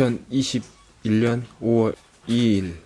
2021년 5월 2일.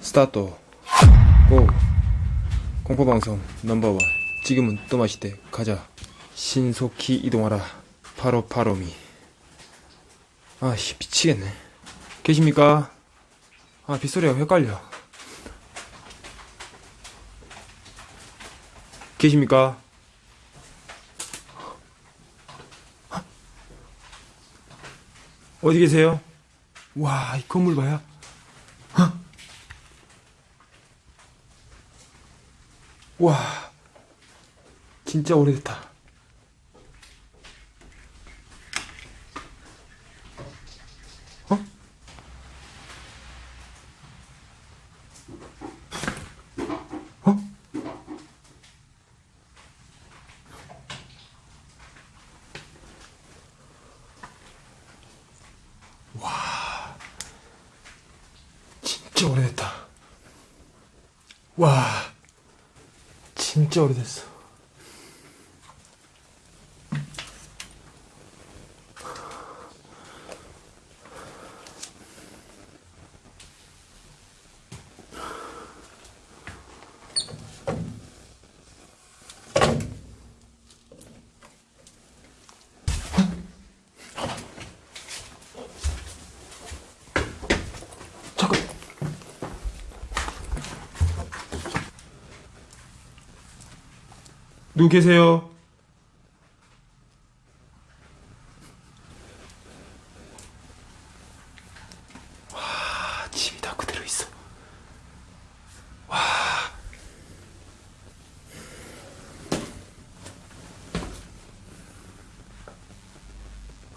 스타트. 고. 공포방송 넘버원. 지금은 또 마시대. 가자. 신속히 이동하라. 바로 바로미. 아씨 미치겠네. 계십니까? 아 빗소리가 헷갈려. 계십니까? 어디 계세요? 와, 이 건물 봐요. 헉? 와, 진짜 오래됐다. 어? 어? 진짜 오래됐다. 와, 진짜 오래됐어. 계세요? 와, 집이 다 그대로 있어. 와.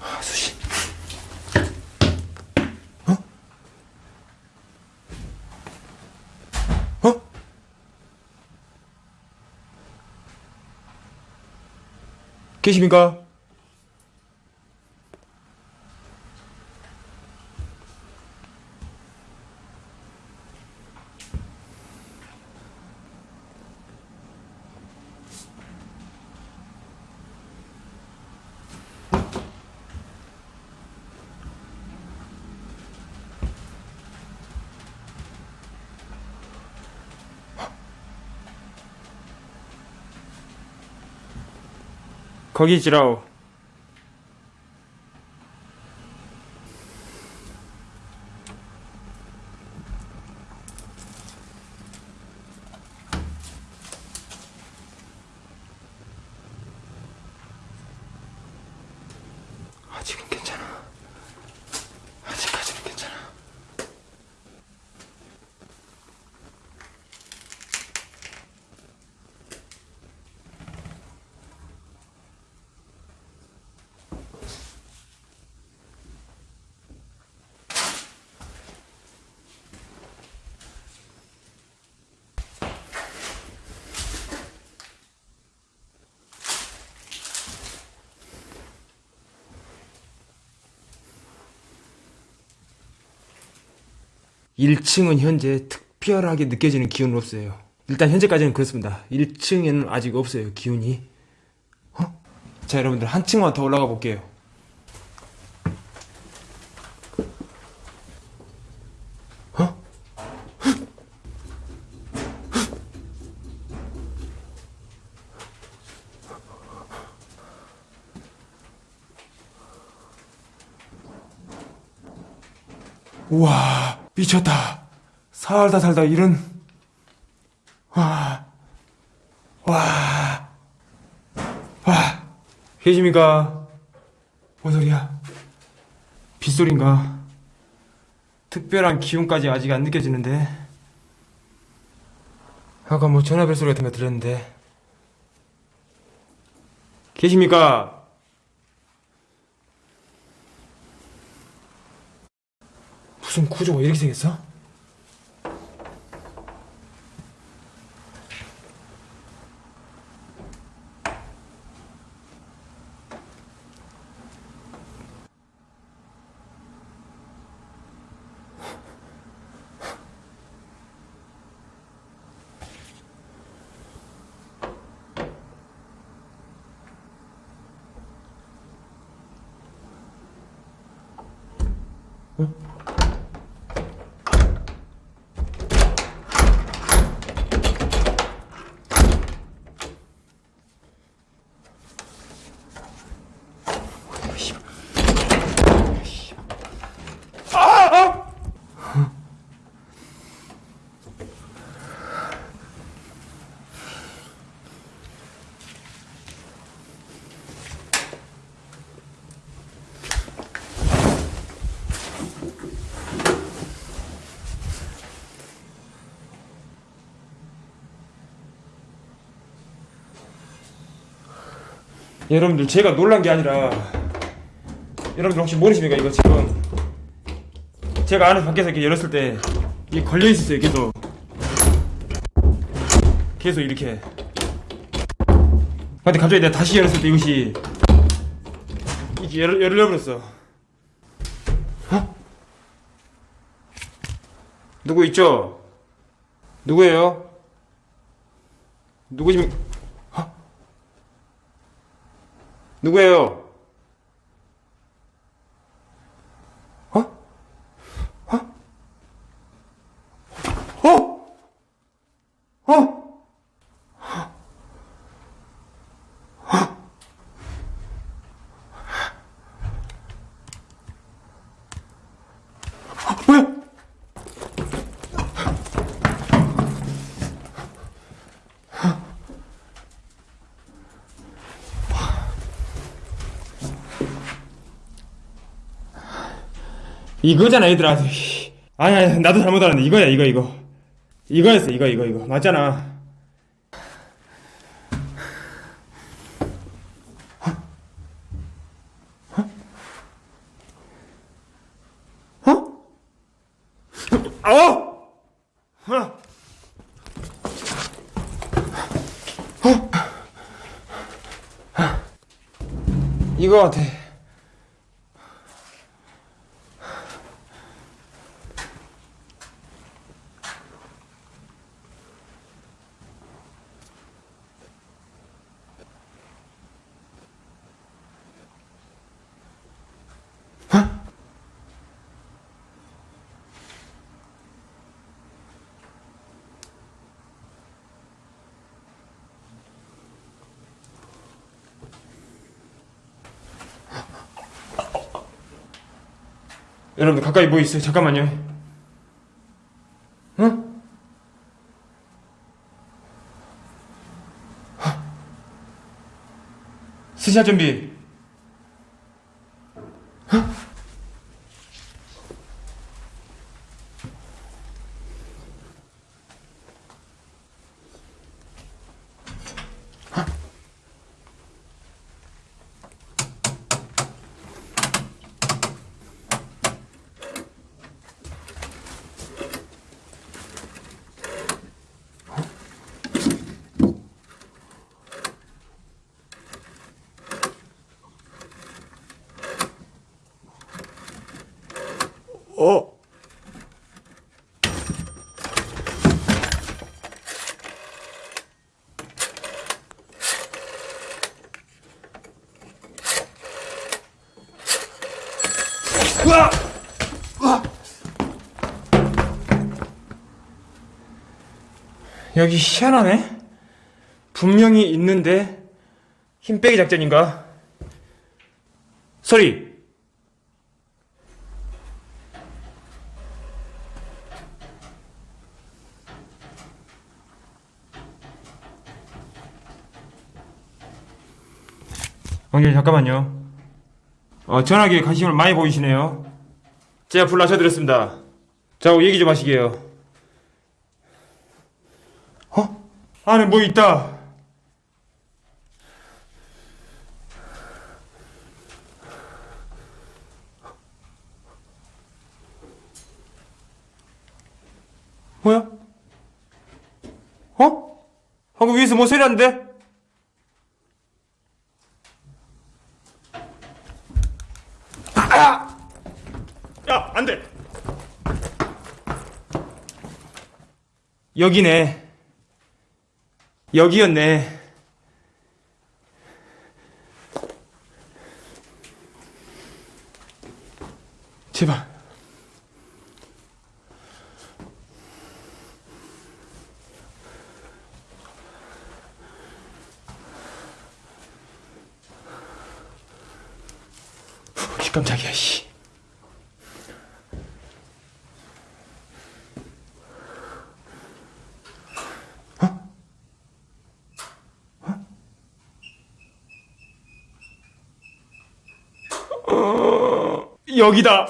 아, 수신. 어? 어? 계십니까? 거기 있지라오. 1층은 현재 특별하게 느껴지는 기운은 없어요. 일단 현재까지는 그렇습니다. 1층에는 아직 없어요 기운이. 어? 자 여러분들 한 층만 더 올라가 볼게요. 어? 우와. 미쳤다. 살다 살다 이런, 와, 와, 와, 계십니까? 뭔 소리야? 빗소리인가? 특별한 기운까지 아직 안 느껴지는데? 아까 뭐 전화벨 소리 같은 거 들었는데. 계십니까? 무슨 구조가 뭐 이렇게 생겼어? 응? 여러분들 제가 놀란 게 아니라 여러분들 혹시 모르십니까 이거 지금 제가 안에 밖에서 이렇게 열었을 때 이게 걸려 있었어요 계속 계속 이렇게 근데 갑자기 내가 다시 열었을 때 이것이 이게 열, 열려버렸어 어? 누구 있죠? 누구예요? 누구십니까? 누구예요? 이거잖아 얘들아. 아니 아니 나도 잘못 알았네. 이거야 이거 이거. 이거였어 이거 이거 이거. 맞잖아 어? 어? 어? 어? 어? 이거 같아 여러분들 가까이 뭐 있어요? 잠깐만요. 응? 스샷 준비. 여기 희한하네. 분명히 있는데 힘 빼기 작전인가? 소리. 왕님 잠깐만요. 어, 전화기에 관심을 많이 보이시네요. 제가 불러셔드렸습니다. 자, 얘기 좀 하시게요. 어? 안에 뭐 있다. 뭐야? 어? 방금 위에서 뭐 소리 났는데? 야, 안 돼! 여기네. 여기였네. 제발. 깜짝이야, 씨. 어? 어, 여기다.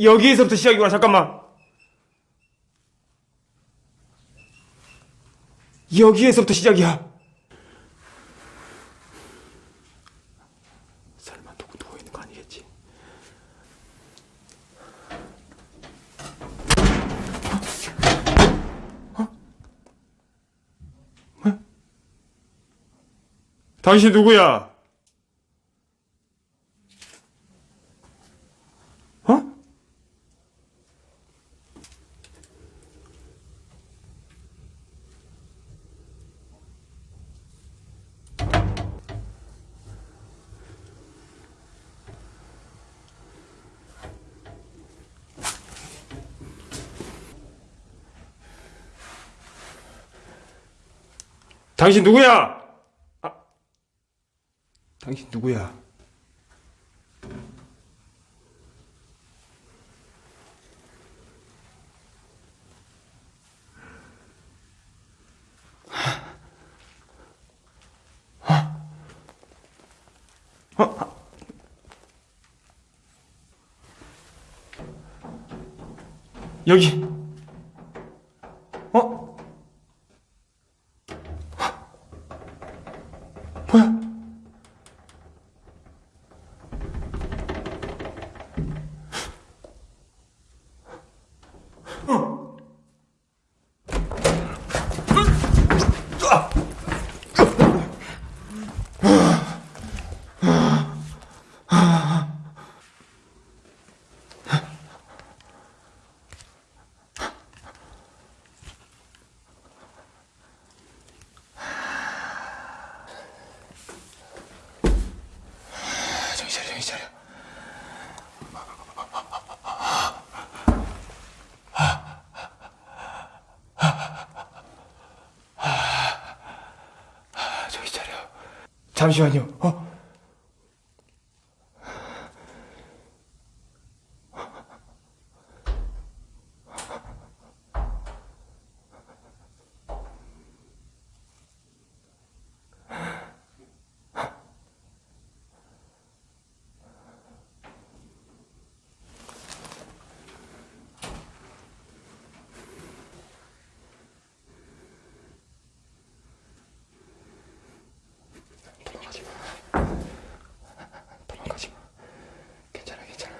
여기에서부터 시작이구나, 잠깐만. 여기에서부터 시작이야. 설마 누구 누워 있는 거 아니겠지? 어? 어? 당신 누구야? 어? 당신 누구야? 아, 당신 누구야? 여기. 잠시만요. 어? 도망가지 마. 도망가지 마. 괜찮아, 괜찮아.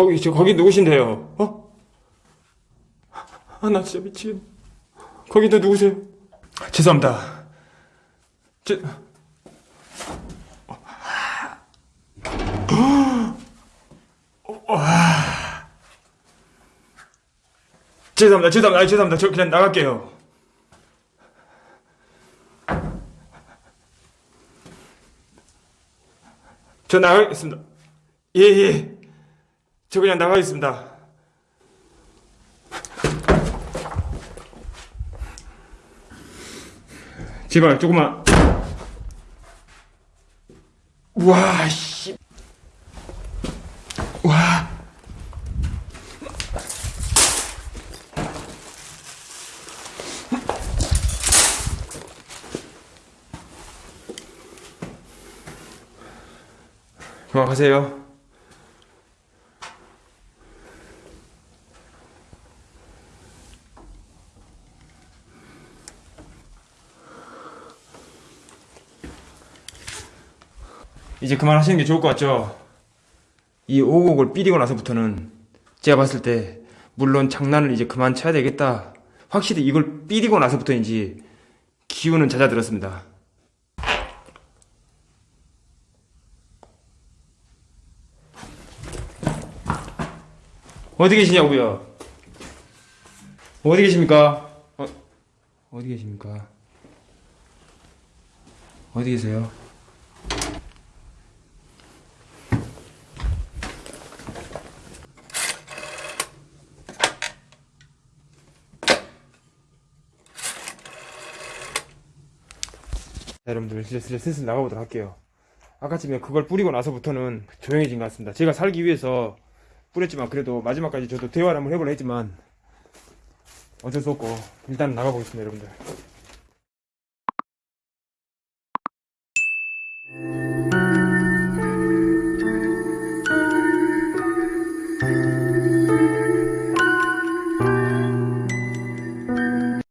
거기, 저, 거기 누구신데요? 어? 아, 나 진짜 미치겠네. 거기 너 누구세요? 죄송합니다. 죄, 죄송합니다, 죄송합니다, 아, 죄송합니다. 저 그냥 나갈게요. 저 나가겠습니다. 예, 예. 저 그냥 나가겠습니다. 제발, 조금만. 와, 씨. 와. 그만하세요. 이제 그만하시는 게 좋을 것 같죠? 이 오곡을 삐리고 나서부터는 제가 봤을 때 물론 장난을 이제 그만 쳐야 되겠다. 확실히 이걸 삐리고 나서부터인지 기운은 잦아들었습니다. 어디 계시냐고요? 어디 계십니까? 어, 어디 계십니까? 어디 계세요? 여러분들 슬슬 슬슬 나가보도록 할게요. 아까쯤에 그걸 뿌리고 나서부터는 조용해진 것 같습니다. 제가 살기 위해서 뿌렸지만 그래도 마지막까지 저도 대화를 한번 해보려 했지만 어쩔 수 없고 일단 나가보겠습니다 여러분들.